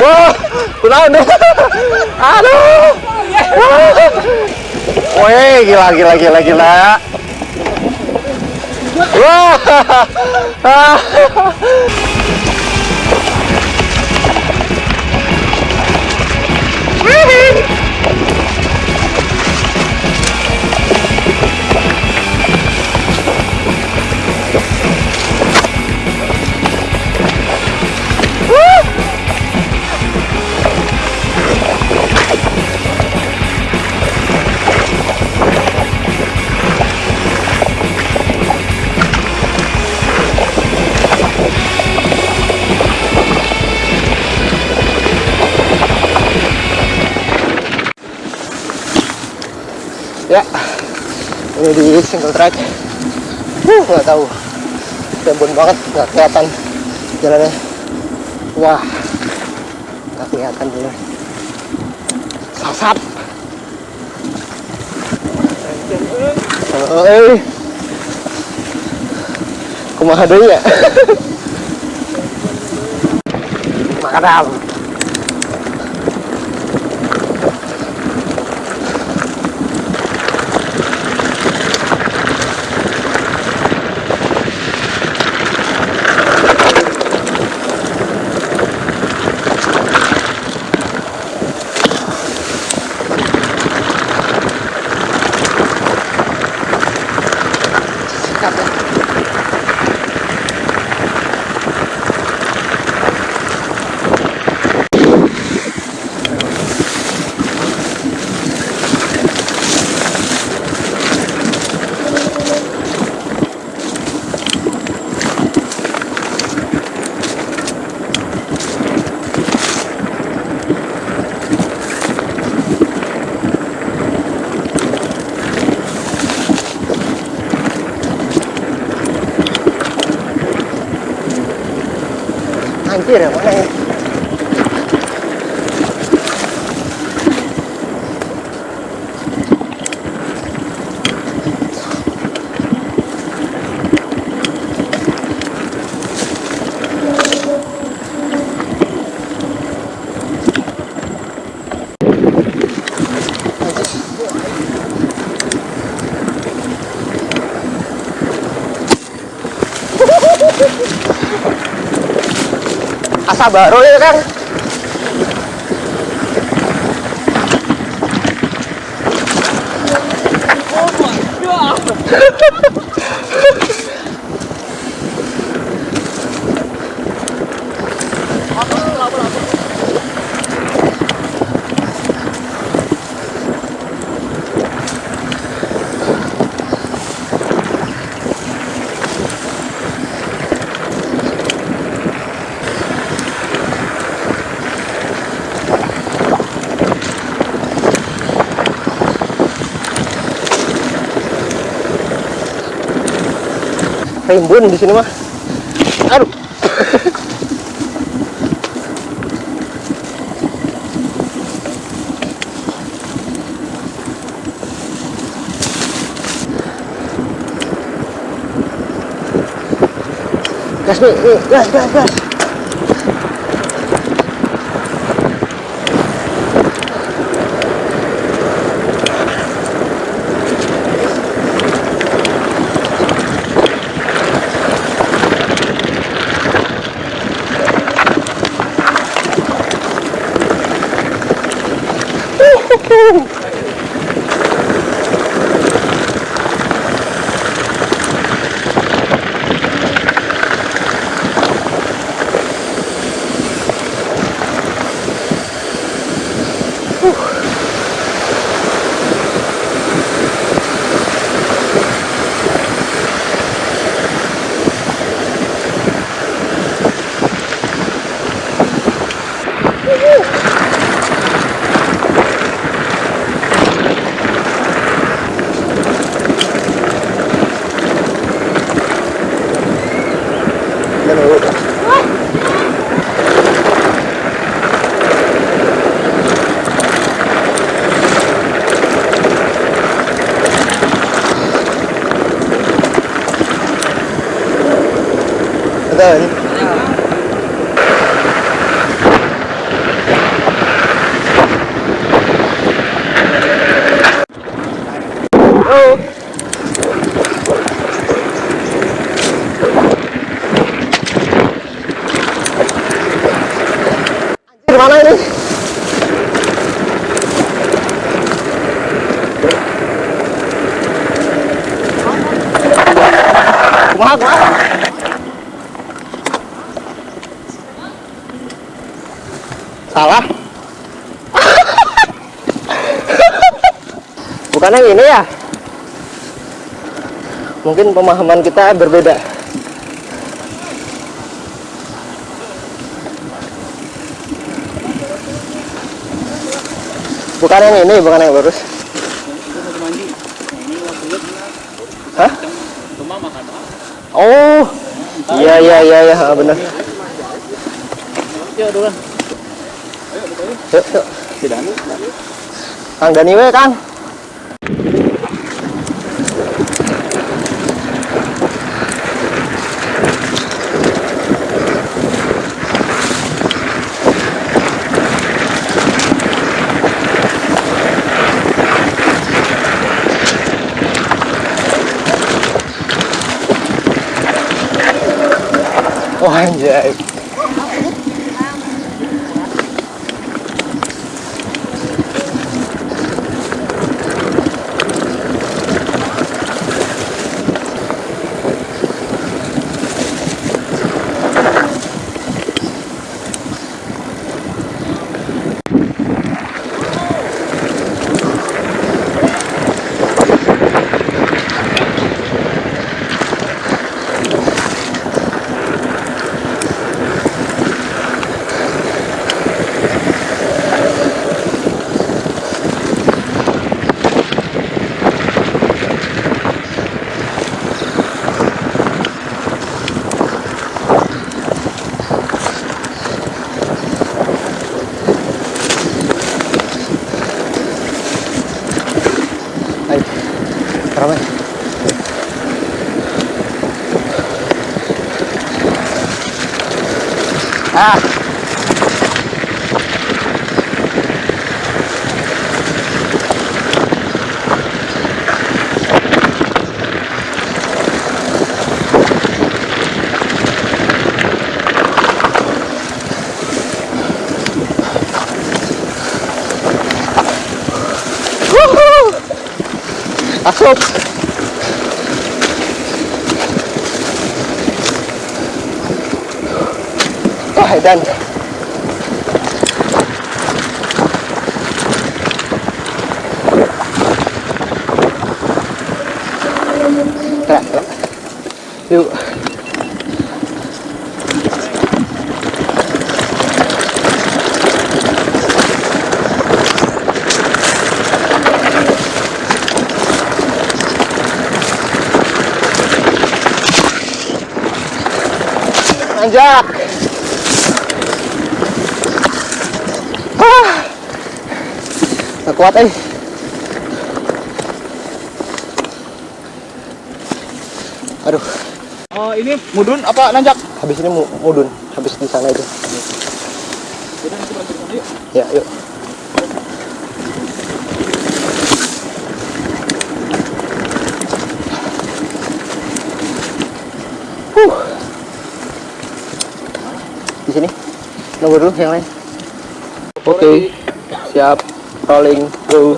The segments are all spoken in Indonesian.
Wah, kunaon deh. Aduh. Wih, gila gila gila gila. Wah. Ini di single track. Uh nggak tahu. Kebun banget nggak kelihatan jalannya. Wah nggak kelihatan dulu sasap. Eh kumaha deui ya? Makadam anjir ya mana ya asa baru ya kan rimbun di sini mah. Aduh. Gas nih, gas gas gas Từ từ đi vào đây đi. Quá quá. Salah. Bukan yang ini ya? Mungkin pemahaman kita berbeda. Bukan yang ini, bukan yang lurus. Hah? Oh, iya iya iya iya benar. Yuk, yuk. Kang Dani we, Kang. so 做海带呢？Nanjak. Ah. Nggak kuat eh. Aduh, Oh ini mudun apa nanjak? habis ini mu- mudun, habis di sana itu. Ya, yuk. Di sini. Nunggu dulu yang lain. Oke. Siap. Rolling. Go.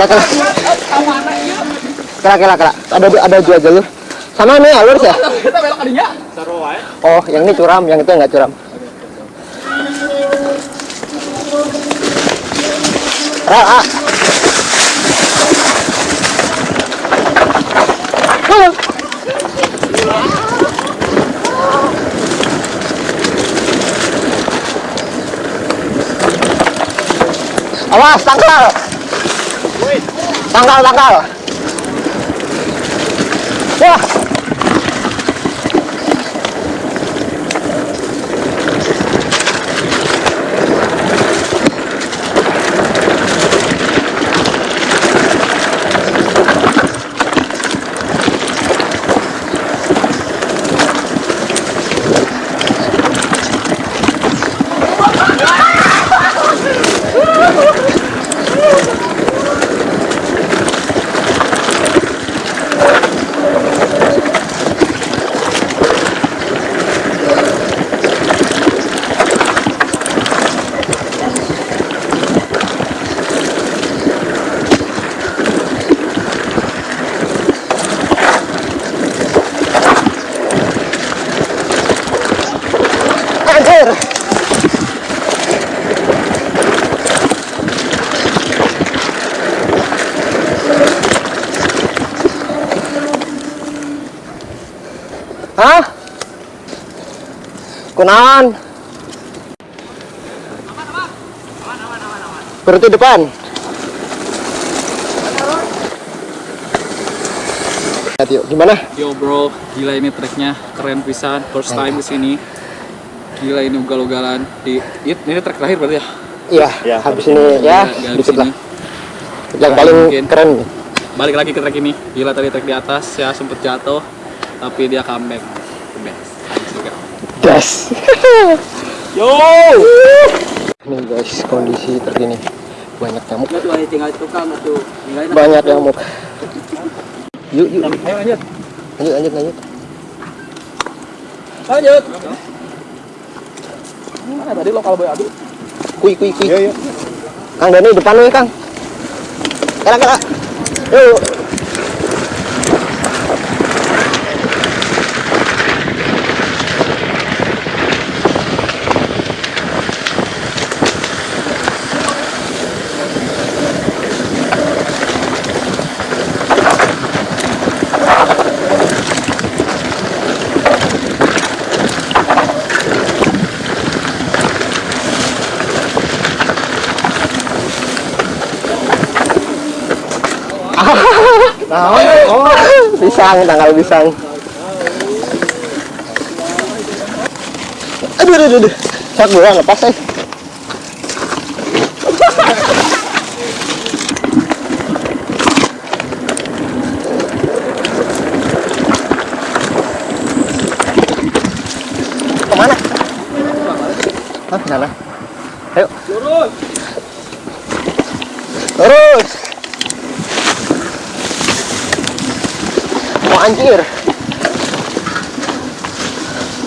Kela kela. Kela kela kela. Ada ada dua jalur. Sama ini ya, lurus ya? Oh, yang ini curam, yang itu nggak curam. Rel, ah. Awas, tangkal. Tangkal, tangkal. Wah, anjir. Hah? Kunaon? Berarti depan. Lihat yuk, gimana? Yo bro, gila ini treknya keren pisan. First time di sini. Gila ini ugal-ugalan di it- ini trek terakhir berarti ya. Iya, Ya, habis ini ya, Gila, dikit lah. ini. Yang paling mungkin. keren. Balik lagi ke trek ini. Gila tadi trek di atas ya sempet jatuh tapi dia comeback. The best. Juga. Gas. Yo! Nih guys, kondisi terkini. Banyak nyamuk. Banyak nyamuk. Yuk, yuk. Ayo lanjut. Lanjut, lanjut, lanjut. Lanjut. Mana tadi lokal boy adu? Kui, kui, kui. Iya, iya. Kang Dani depan lu ya, Kang. Kera, kera. Yuk. Nah, oh, pisang, tanggal pisang. Aduh, aduh, aduh. Sak bulan lepas eh. Ke mana? Hah, sana. Ayo. Lurus. Terus. Mau anjir.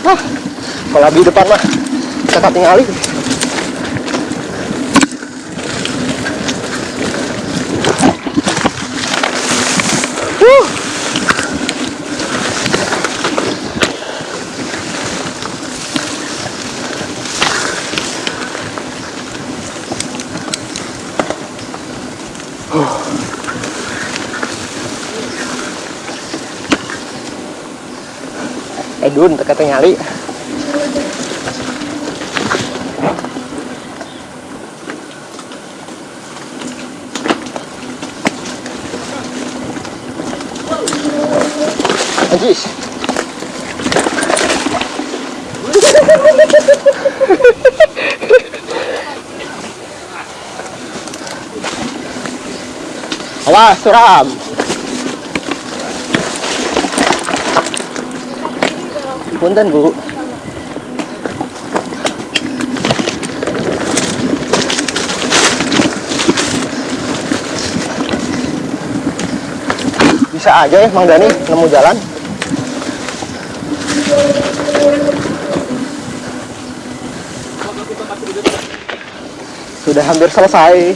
Wah, kalau di depan mah kita tinggalin. Teka nyali. Anjis. Awas, suram. Punten, Bu. Bisa aja ya Mang Dani nemu jalan. Sudah hampir selesai.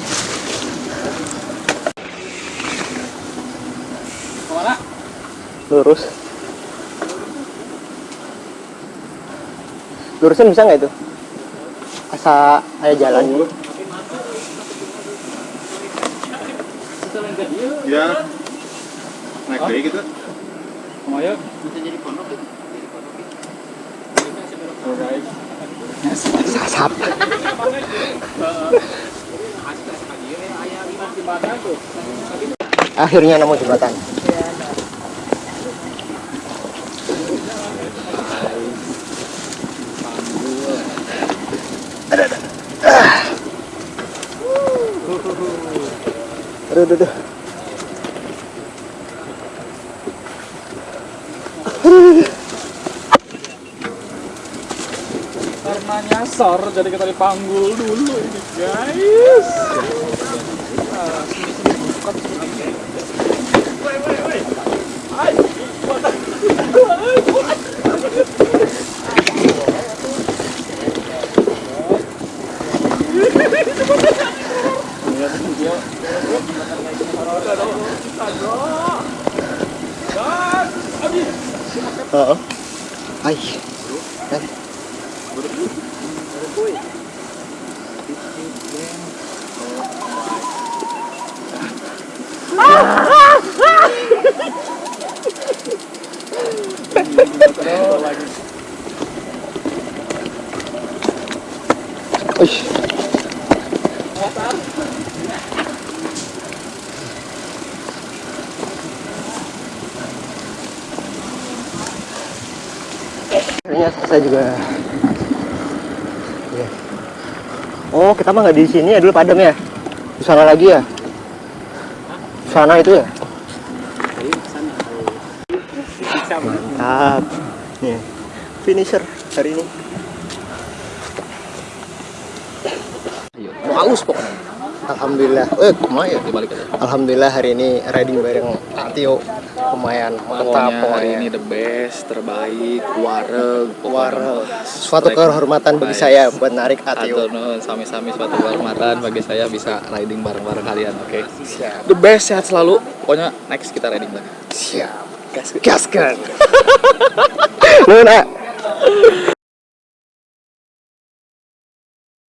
Ke mana? Lurus. Lurusin bisa nggak itu asa ayo jalan Ya. Naik deh gitu. Lumayan. sasap akhirnya nemu jembatan aduh aduh, aduh. Karena nyasar jadi kita dipanggul dulu ini guys. Uish. Akhirnya selesai juga. Iya. Oh, kita mah nggak di sini ya dulu padam ya? Di sana lagi ya? Di sana itu ya? Mantap. Nih, finisher hari ini. Mau aus pokoknya. Alhamdulillah. Eh, lumayan. Dibalik aja. Alhamdulillah hari ini riding bareng Atio lumayan mantap Pokoknya hari ini the best, terbaik, wareg, Warel. Suatu kehormatan bagi saya buat narik Atio. Sami-sami suatu kehormatan bagi saya bisa riding bareng-bareng kalian, oke? Siap. The best sehat selalu. Pokoknya next kita riding lagi. Siap. Gaskan. Lu nak.